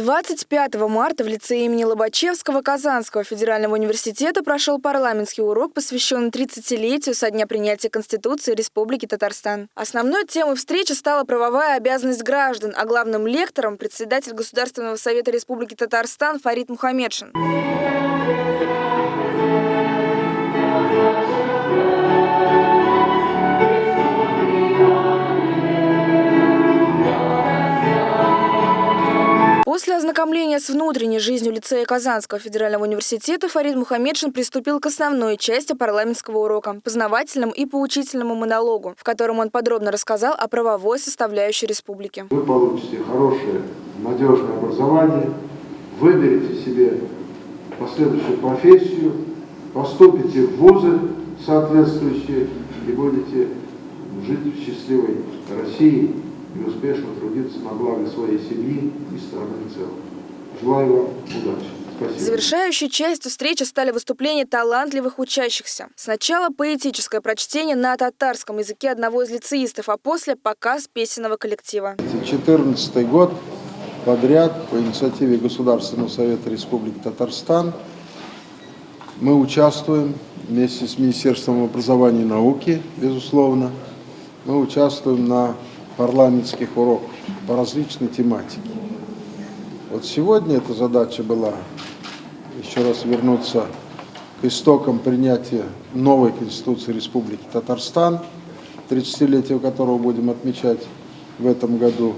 25 марта в лицее имени Лобачевского Казанского федерального университета прошел парламентский урок, посвященный 30-летию со дня принятия Конституции Республики Татарстан. Основной темой встречи стала правовая обязанность граждан, а главным лектором – председатель Государственного совета Республики Татарстан Фарид Мухаммедшин. После ознакомления с внутренней жизнью лицея Казанского федерального университета Фарид Мухаммедшин приступил к основной части парламентского урока – познавательному и поучительному монологу, в котором он подробно рассказал о правовой составляющей республики. Вы получите хорошее, надежное образование, выберете себе последующую профессию, поступите в вузы соответствующие и будете жить в счастливой России и успешно трудиться на благо своей семьи и страны в целом. Желаю вам удачи. Спасибо. Завершающей частью встречи стали выступления талантливых учащихся. Сначала поэтическое прочтение на татарском языке одного из лицеистов, а после показ песенного коллектива. 14 год подряд по инициативе Государственного совета Республики Татарстан мы участвуем вместе с Министерством образования и науки, безусловно, мы участвуем на парламентских уроков по различной тематике. Вот сегодня эта задача была еще раз вернуться к истокам принятия новой Конституции Республики Татарстан, 30-летие которого будем отмечать в этом году,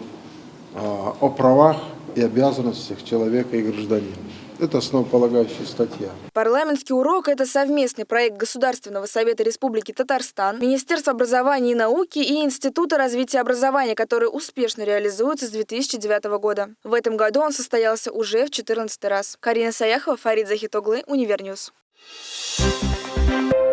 а, о правах и обязанностях человека и гражданина. Это основополагающая статья. Парламентский урок – это совместный проект Государственного совета Республики Татарстан, Министерства образования и науки и Института развития образования, который успешно реализуется с 2009 года. В этом году он состоялся уже в 14 раз. Карина Саяхова, Фарид Захитоглы, Univer News. Thank you.